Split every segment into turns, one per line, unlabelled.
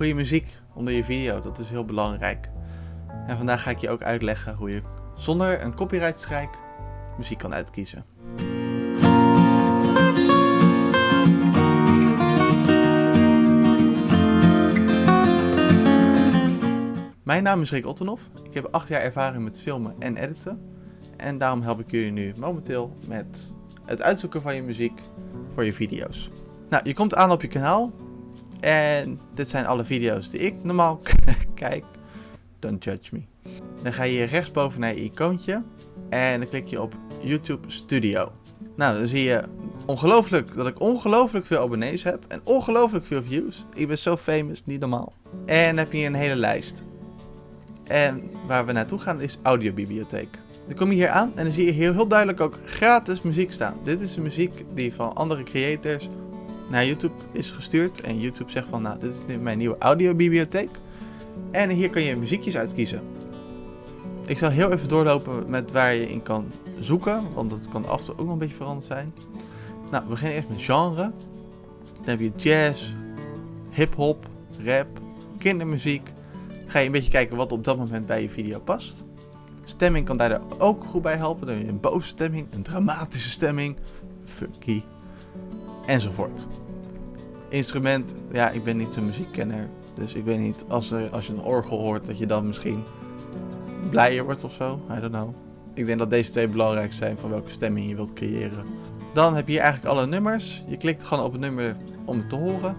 goede muziek onder je video, dat is heel belangrijk. En vandaag ga ik je ook uitleggen hoe je zonder een copyright muziek kan uitkiezen. Mijn naam is Rick Ottenhoff. Ik heb 8 jaar ervaring met filmen en editen. En daarom help ik jullie nu momenteel met het uitzoeken van je muziek voor je video's. Nou, je komt aan op je kanaal. En dit zijn alle video's die ik normaal kijk. Don't judge me. Dan ga je hier rechtsboven naar je icoontje. En dan klik je op YouTube Studio. Nou, dan zie je ongelooflijk dat ik ongelooflijk veel abonnees heb. En ongelooflijk veel views. Ik ben zo famous, niet normaal. En dan heb je hier een hele lijst. En waar we naartoe gaan is audiobibliotheek. Dan kom je hier aan en dan zie je heel, heel duidelijk ook gratis muziek staan. Dit is de muziek die van andere creators naar YouTube is gestuurd. En YouTube zegt van, nou, dit is mijn nieuwe audiobibliotheek. En hier kan je muziekjes uitkiezen. Ik zal heel even doorlopen met waar je in kan zoeken, want dat kan af en toe ook nog een beetje veranderd zijn. Nou, we beginnen eerst met genre. Dan heb je jazz, hip-hop, rap, kindermuziek. ga je een beetje kijken wat op dat moment bij je video past. Stemming kan daar ook goed bij helpen. Dan heb je een boze stemming, een dramatische stemming, funky, enzovoort. Instrument, ja, ik ben niet zo'n muziekkenner. Dus ik weet niet, als, er, als je een orgel hoort, dat je dan misschien blijer wordt of zo. I don't know. Ik denk dat deze twee belangrijk zijn van welke stemming je wilt creëren. Dan heb je hier eigenlijk alle nummers. Je klikt gewoon op het nummer om het te horen.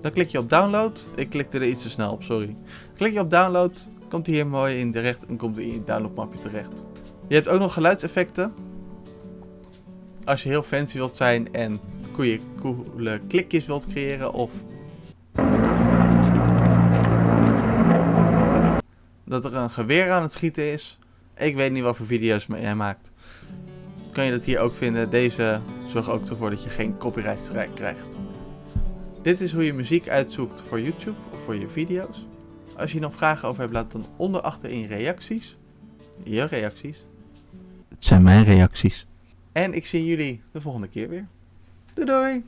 Dan klik je op download. Ik klikte er iets te snel op, sorry. Klik je op download, komt hij hier mooi in terecht en komt hij in je downloadmapje terecht. Je hebt ook nog geluidseffecten. Als je heel fancy wilt zijn en goede, coole klikjes wilt creëren of dat er een geweer aan het schieten is. Ik weet niet wat voor video's jij maakt. Kan je dat hier ook vinden. Deze zorgt ook ervoor dat je geen copyright strike krijgt. Dit is hoe je muziek uitzoekt voor YouTube of voor je video's. Als je nog vragen over hebt, laat dan onder achter in je reacties. Je reacties. Het zijn mijn reacties. En ik zie jullie de volgende keer weer. Doei doei!